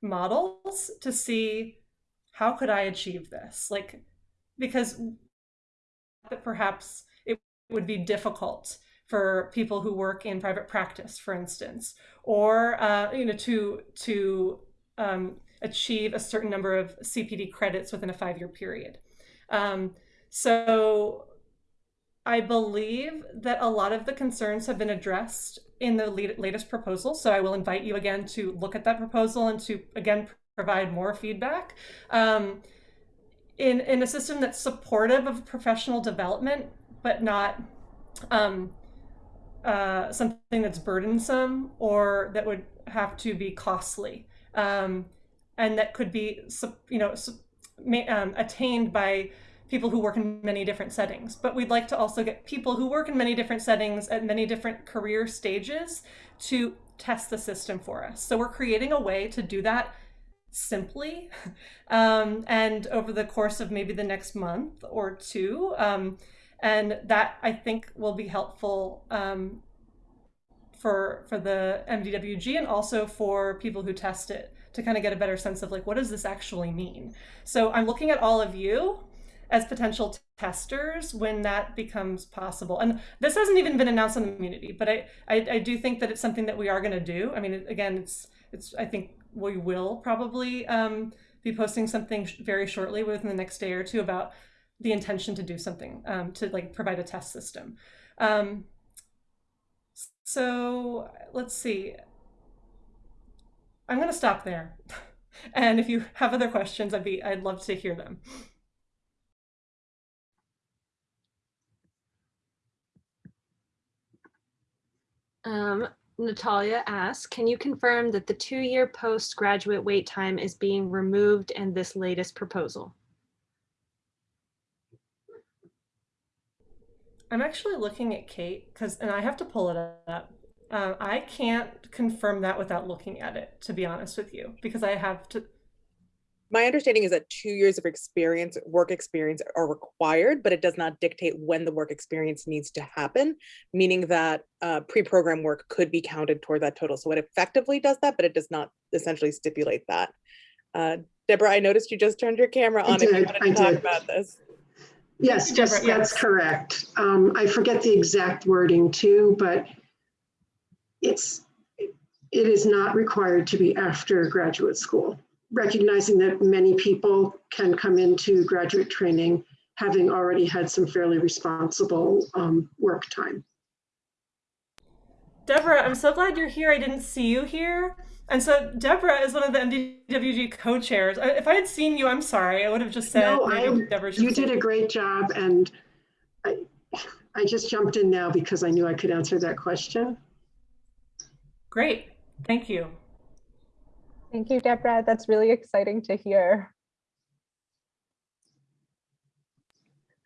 models to see how could I achieve this? Like, because that perhaps it would be difficult for people who work in private practice, for instance, or uh, you know to to um, achieve a certain number of CPD credits within a five-year period. Um, so I believe that a lot of the concerns have been addressed in the latest proposal. So I will invite you again to look at that proposal and to again provide more feedback. Um, in, in a system that's supportive of professional development, but not um, uh, something that's burdensome or that would have to be costly um, and that could be you know um, attained by people who work in many different settings. But we'd like to also get people who work in many different settings at many different career stages to test the system for us. So we're creating a way to do that simply um, and over the course of maybe the next month or two um, and that I think will be helpful um, for for the MDWG and also for people who test it to kind of get a better sense of like what does this actually mean. So I'm looking at all of you as potential testers when that becomes possible. And this hasn't even been announced on the community, but I, I, I do think that it's something that we are going to do. I mean, again, it's it's I think we will probably um, be posting something very shortly within the next day or two about the intention to do something um, to like provide a test system. Um, so let's see. I'm going to stop there. and if you have other questions, I'd be I'd love to hear them. Um, Natalia asks, can you confirm that the two-year postgraduate wait time is being removed in this latest proposal? I'm actually looking at Kate because, and I have to pull it up. Uh, I can't confirm that without looking at it, to be honest with you, because I have to. My understanding is that two years of experience, work experience are required, but it does not dictate when the work experience needs to happen, meaning that uh, pre-program work could be counted toward that total. So it effectively does that, but it does not essentially stipulate that. Uh, Deborah, I noticed you just turned your camera on I did, if you wanted to I talk did. about this. Yes, just, that's correct. Um, I forget the exact wording too, but it's, it is not required to be after graduate school. Recognizing that many people can come into graduate training having already had some fairly responsible um, work time. Deborah, I'm so glad you're here. I didn't see you here. And so Deborah is one of the MDWG co-chairs. If I had seen you, I'm sorry. I would have just said No, I, Deborah you did a great job and I, I just jumped in now because I knew I could answer that question. Great, thank you. Thank you, Deborah. That's really exciting to hear.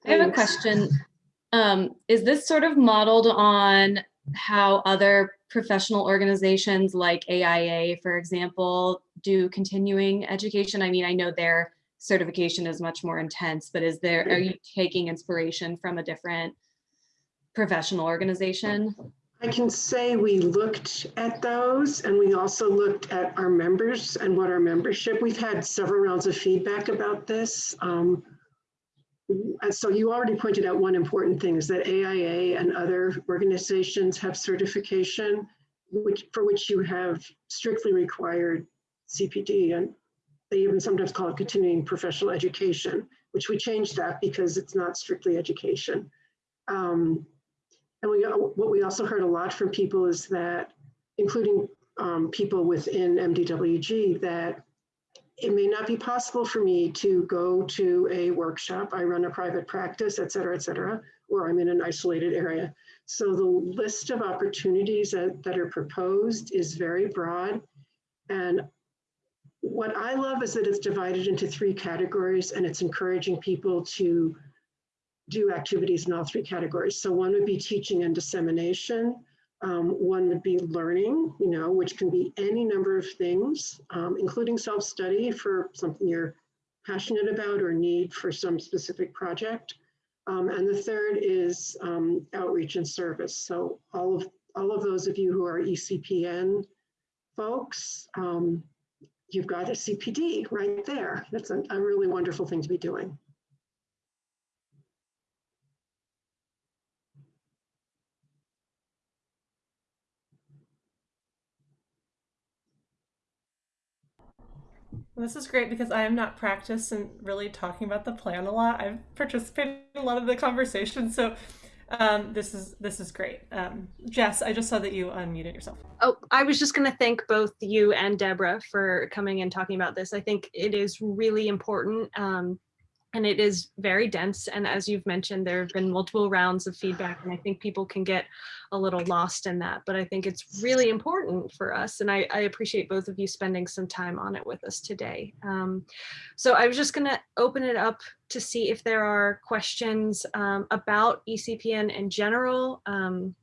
I have a question. Um, is this sort of modeled on how other professional organizations like AIA, for example, do continuing education? I mean, I know their certification is much more intense, but is there, are you taking inspiration from a different professional organization? I can say we looked at those and we also looked at our members and what our membership, we've had several rounds of feedback about this. Um, so you already pointed out one important thing is that AIA and other organizations have certification which for which you have strictly required CPD and they even sometimes call it continuing professional education, which we changed that because it's not strictly education. Um, and we, what we also heard a lot from people is that, including um, people within MDWG, that it may not be possible for me to go to a workshop. I run a private practice, et cetera, et cetera, or I'm in an isolated area. So the list of opportunities that, that are proposed is very broad. And what I love is that it's divided into three categories and it's encouraging people to do activities in all three categories. So one would be teaching and dissemination. Um, one would be learning, you know, which can be any number of things, um, including self-study for something you're passionate about or need for some specific project. Um, and the third is um, outreach and service. So all of all of those of you who are ECPN folks, um, you've got a CPD right there. That's a, a really wonderful thing to be doing. This is great because I am not practiced in really talking about the plan a lot. I've participated in a lot of the conversations, so um, this is this is great. Um, Jess, I just saw that you unmuted yourself. Oh, I was just going to thank both you and Deborah for coming and talking about this. I think it is really important. Um, and it is very dense. And as you've mentioned, there have been multiple rounds of feedback, and I think people can get a little lost in that. But I think it's really important for us, and I, I appreciate both of you spending some time on it with us today. Um, so I was just going to open it up to see if there are questions um, about ECPN in general. Um,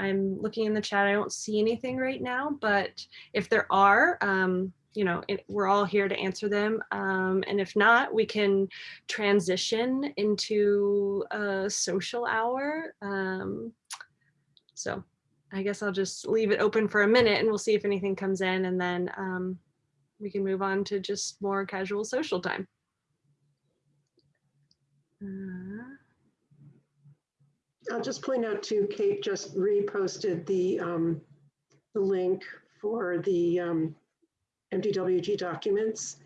I'm looking in the chat. I don't see anything right now, but if there are, um, you know, it, we're all here to answer them. Um, and if not, we can transition into a social hour. Um, so I guess I'll just leave it open for a minute and we'll see if anything comes in and then um, we can move on to just more casual social time. Uh, I'll just point out too, Kate just reposted the, um, the link for the um, MDWG documents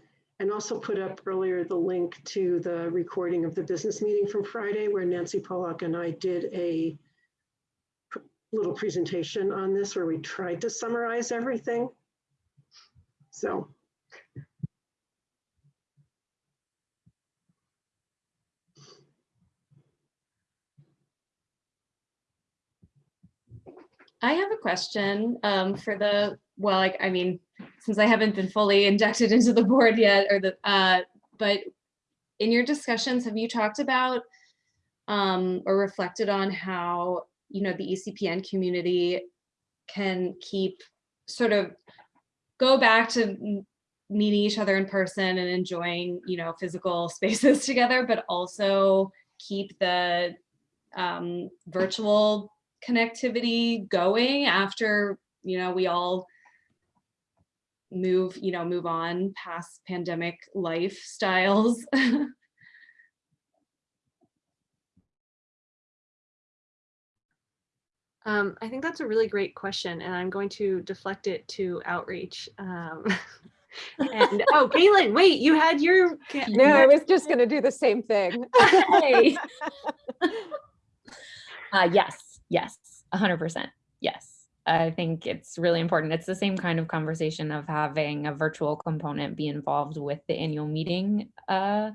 and also put up earlier the link to the recording of the business meeting from Friday where Nancy Pollock and I did a little presentation on this where we tried to summarize everything. So. I have a question um, for the, well, like, I mean, since I haven't been fully injected into the board yet, or the, uh, but in your discussions, have you talked about um, or reflected on how, you know, the ECPN community can keep sort of go back to meeting each other in person and enjoying, you know, physical spaces together, but also keep the um, virtual connectivity going after, you know, we all move, you know, move on past pandemic lifestyles? Um, I think that's a really great question, and I'm going to deflect it to outreach. Um, and oh, Caitlin, wait, you had your. No, I was just going to do the same thing. hey. uh, yes, yes, 100%. Yes. I think it's really important. It's the same kind of conversation of having a virtual component be involved with the annual meeting uh,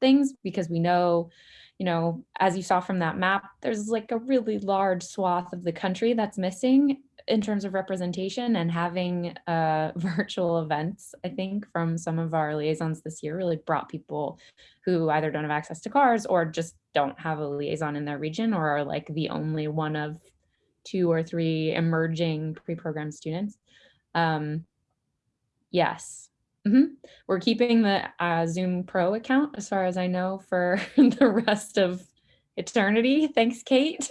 things because we know, you know, as you saw from that map, there's like a really large swath of the country that's missing in terms of representation and having uh, virtual events, I think, from some of our liaisons this year really brought people who either don't have access to cars or just don't have a liaison in their region or are like the only one of two or three emerging pre-programmed students. Um, yes, mm -hmm. we're keeping the uh, Zoom Pro account as far as I know for the rest of eternity. Thanks, Kate.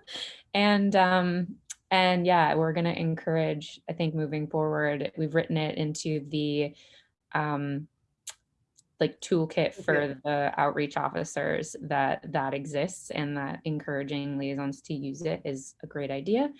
and um, and yeah, we're going to encourage, I think moving forward, we've written it into the um, like toolkit for the outreach officers that that exists and that encouraging liaisons to use it is a great idea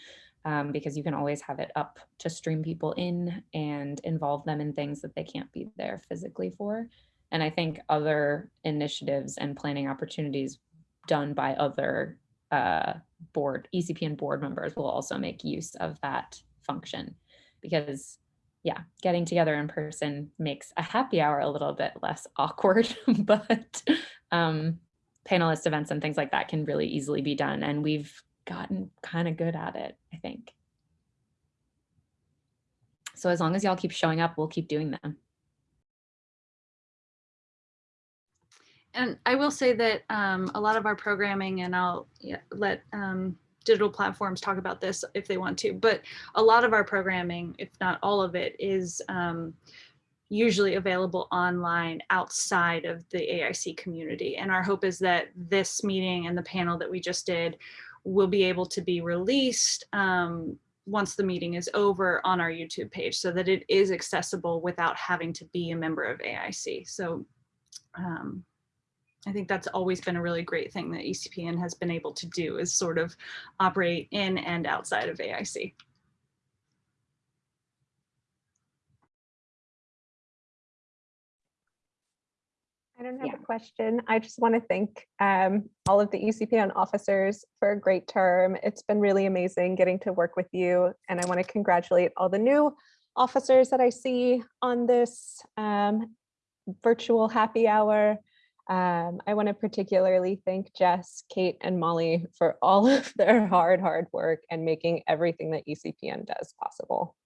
um, because you can always have it up to stream people in and involve them in things that they can't be there physically for. And I think other initiatives and planning opportunities done by other uh, board, ECPN board members will also make use of that function because yeah, getting together in person makes a happy hour a little bit less awkward, but um, panelist events and things like that can really easily be done. And we've gotten kind of good at it, I think. So as long as y'all keep showing up, we'll keep doing them. And I will say that um, a lot of our programming, and I'll let um, digital platforms talk about this if they want to, but a lot of our programming, if not all of it, is um, usually available online outside of the AIC community. And our hope is that this meeting and the panel that we just did will be able to be released um, once the meeting is over on our YouTube page so that it is accessible without having to be a member of AIC. So um, I think that's always been a really great thing that ECPN has been able to do is sort of operate in and outside of AIC. I don't have yeah. a question. I just want to thank um, all of the ECPN officers for a great term. It's been really amazing getting to work with you. And I want to congratulate all the new officers that I see on this um, virtual happy hour. Um, I want to particularly thank Jess, Kate, and Molly for all of their hard, hard work and making everything that ECPN does possible.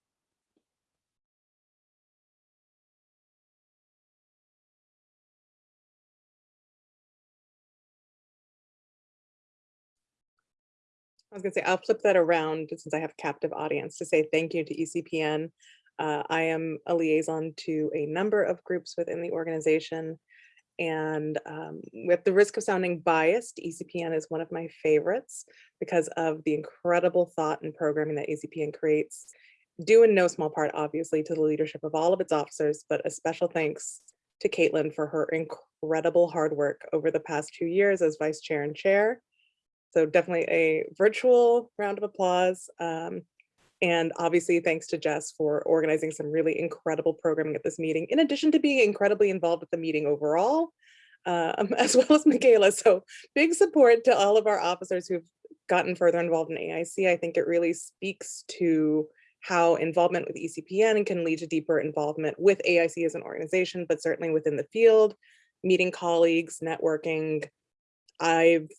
I was gonna say, I'll flip that around since I have a captive audience to say thank you to ECPN. Uh, I am a liaison to a number of groups within the organization. And um, with the risk of sounding biased, ECPN is one of my favorites because of the incredible thought and programming that ECPN creates, due in no small part, obviously, to the leadership of all of its officers, but a special thanks to Caitlin for her incredible hard work over the past two years as vice chair and chair. So definitely a virtual round of applause. Um, and obviously, thanks to Jess for organizing some really incredible programming at this meeting, in addition to being incredibly involved with the meeting overall, um, as well as Michaela. So big support to all of our officers who've gotten further involved in AIC. I think it really speaks to how involvement with ECPN can lead to deeper involvement with AIC as an organization, but certainly within the field, meeting colleagues, networking. I've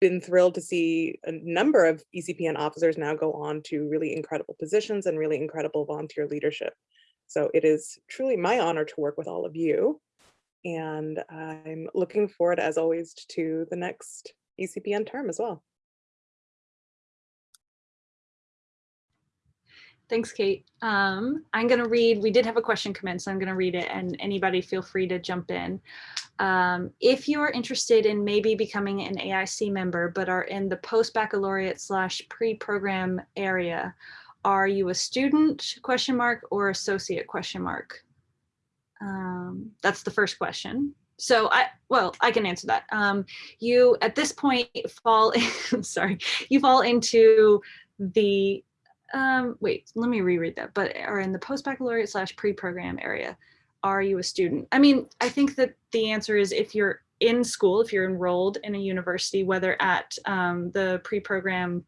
been thrilled to see a number of ECPN officers now go on to really incredible positions and really incredible volunteer leadership. So it is truly my honor to work with all of you. And I'm looking forward, as always, to the next ECPN term as well. Thanks, Kate. Um, I'm going to read, we did have a question come in, so I'm going to read it and anybody feel free to jump in. Um, if you are interested in maybe becoming an AIC member, but are in the post-baccalaureate slash pre-program area, are you a student question mark or associate question mark? Um, that's the first question. So I, well, I can answer that. Um, you at this point fall, in, sorry, you fall into the um, wait, let me reread that, but are in the post-baccalaureate slash pre-program area. Are you a student? I mean, I think that the answer is if you're in school, if you're enrolled in a university, whether at um, the pre-program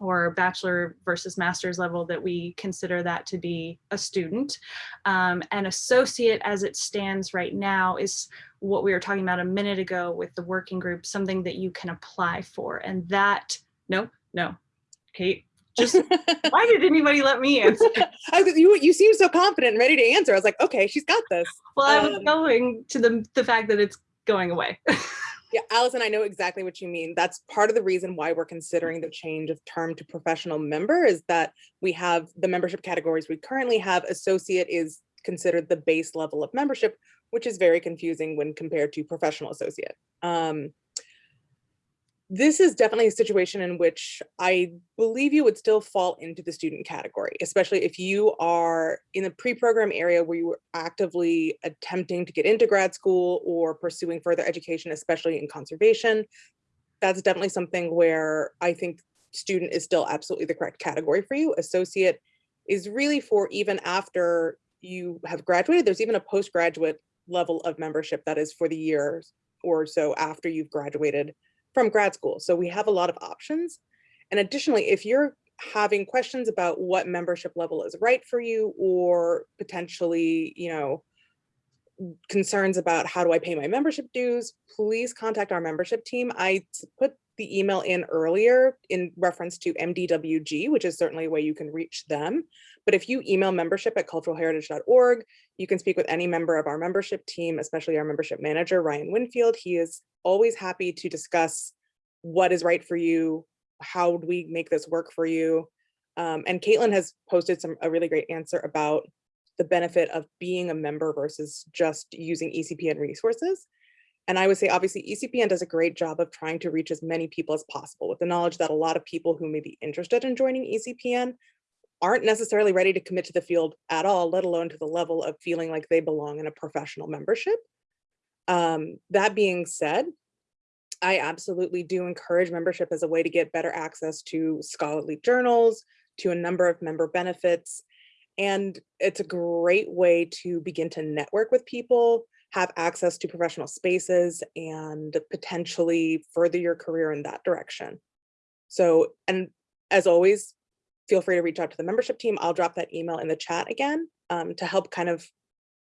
or bachelor versus master's level that we consider that to be a student. Um, and associate as it stands right now is what we were talking about a minute ago with the working group, something that you can apply for. And that, no, no, Kate, just why did anybody let me answer? I was, you, you seem so confident and ready to answer. I was like, okay, she's got this. Well, I was Um, going to the, the fact that it's going away. Yeah, Allison, I know exactly what you mean. That's part of the reason why we're considering the change of term to professional member is that we have the membership categories we currently have. Associate is considered the base level of membership, which is very confusing when compared to professional associate. Um, this is definitely a situation in which I believe you would still fall into the student category, especially if you are in the pre-program area where you were actively attempting to get into grad school or pursuing further education, especially in conservation. That's definitely something where I think student is still absolutely the correct category for you. Associate is really for even after you have graduated. There's even a postgraduate level of membership that is for the years or so after you've graduated from grad school. So we have a lot of options. And additionally, if you're having questions about what membership level is right for you or potentially, you know, concerns about how do I pay my membership dues, please contact our membership team. I put the email in earlier in reference to MDWG, which is certainly a way you can reach them. But if you email membership at culturalheritage.org, you can speak with any member of our membership team, especially our membership manager, Ryan Winfield. He is always happy to discuss what is right for you, how we make this work for you. Um, and Caitlin has posted some a really great answer about the benefit of being a member versus just using ECPN resources. And I would say, obviously, ECPN does a great job of trying to reach as many people as possible with the knowledge that a lot of people who may be interested in joining ECPN aren't necessarily ready to commit to the field at all, let alone to the level of feeling like they belong in a professional membership. Um, that being said, I absolutely do encourage membership as a way to get better access to scholarly journals, to a number of member benefits. And it's a great way to begin to network with people, have access to professional spaces, and potentially further your career in that direction. So, and as always, feel free to reach out to the membership team. I'll drop that email in the chat again um, to help kind of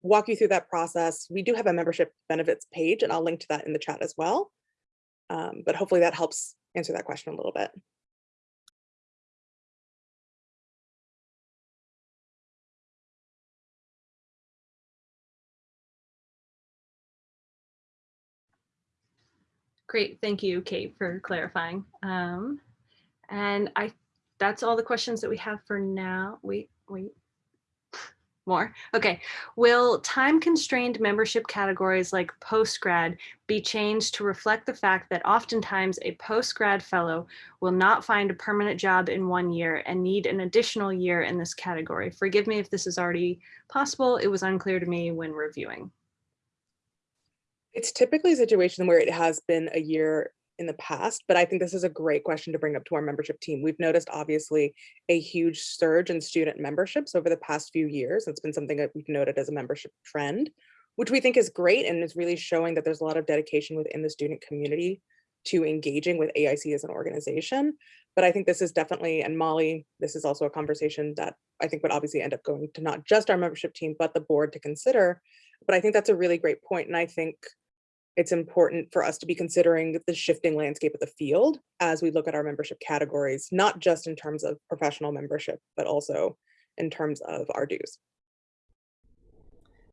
walk you through that process. We do have a membership benefits page and I'll link to that in the chat as well. Um, but hopefully that helps answer that question a little bit. Great, thank you, Kate, for clarifying. Um, and I, that's all the questions that we have for now. Wait, wait. More, okay. Will time constrained membership categories like postgrad be changed to reflect the fact that oftentimes a postgrad fellow will not find a permanent job in one year and need an additional year in this category? Forgive me if this is already possible. It was unclear to me when reviewing. It's typically a situation where it has been a year in the past, but I think this is a great question to bring up to our membership team. We've noticed obviously a huge surge in student memberships over the past few years. It's been something that we've noted as a membership trend, which we think is great and is really showing that there's a lot of dedication within the student community to engaging with AIC as an organization. But I think this is definitely, and Molly, this is also a conversation that I think would obviously end up going to not just our membership team, but the board to consider. But I think that's a really great point, And I think it's important for us to be considering the shifting landscape of the field as we look at our membership categories, not just in terms of professional membership, but also in terms of our dues.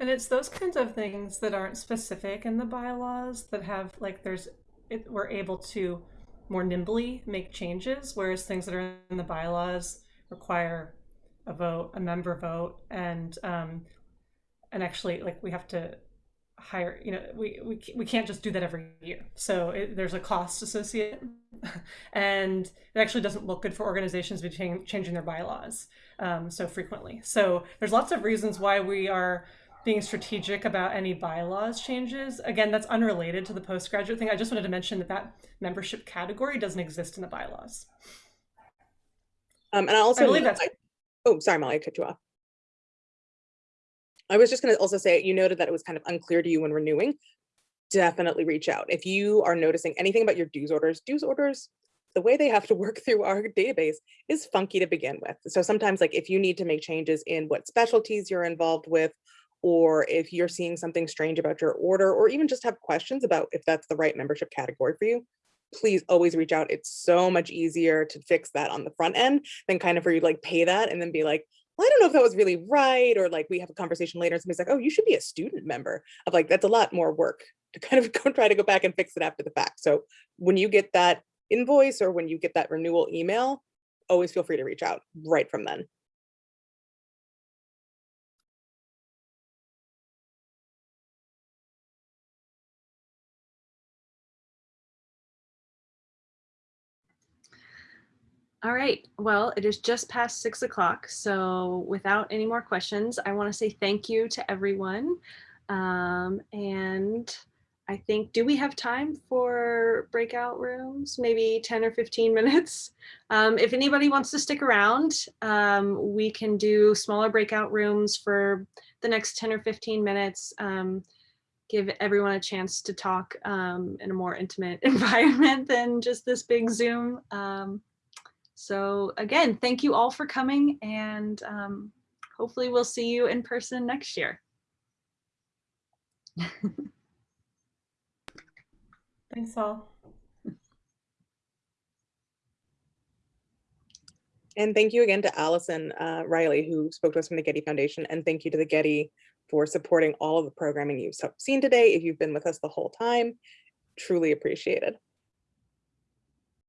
And it's those kinds of things that aren't specific in the bylaws that have like there's it, we're able to more nimbly make changes, whereas things that are in the bylaws require a vote, a member vote, and um, and actually like we have to hire you know we we, we can't just do that every year. So it, there's a cost associated and it actually doesn't look good for organizations to be chang- changing their bylaws um, so frequently. So there's lots of reasons why we are being strategic about any bylaws changes. Again that's unrelated to the postgraduate thing. I just wanted to mention that that membership category doesn't exist in the bylaws. Um, and I also, I believe that's- I- oh, sorry, Molly, I cut you off. I was just gonna also say, you noted that it was kind of unclear to you when renewing. Definitely reach out. If you are noticing anything about your dues orders, dues orders the way they have to work through our database is funky to begin with. So sometimes like if you need to make changes in what specialties you're involved with, or if you're seeing something strange about your order, or even just have questions about if that's the right membership category for you, please always reach out. It's so much easier to fix that on the front end than kind of where you to like pay that and then be like, well, I don't know if that was really right. Or like we have a conversation later and somebody's like, oh, you should be a student member of like, that's a lot more work to kind of go try to go back and fix it after the fact. So when you get that invoice or when you get that renewal email, always feel free to reach out right from then. All right, well, it is just past six o'clock. So without any more questions, I want to say thank you to everyone. Um, and I think, do we have time for breakout rooms? Maybe 10 or 15 minutes? Um, if anybody wants to stick around, um, we can do smaller breakout rooms for the next 10 or 15 minutes. Um, give everyone a chance to talk um, in a more intimate environment than just this big Zoom. So again, thank you all for coming and um, hopefully we'll see you in person next year. Thanks all. And thank you again to Allison uh, Riley, who spoke to us from the Getty Foundation. And thank you to the Getty for supporting all of the programming you've seen today. If you've been with us the whole time, truly appreciated.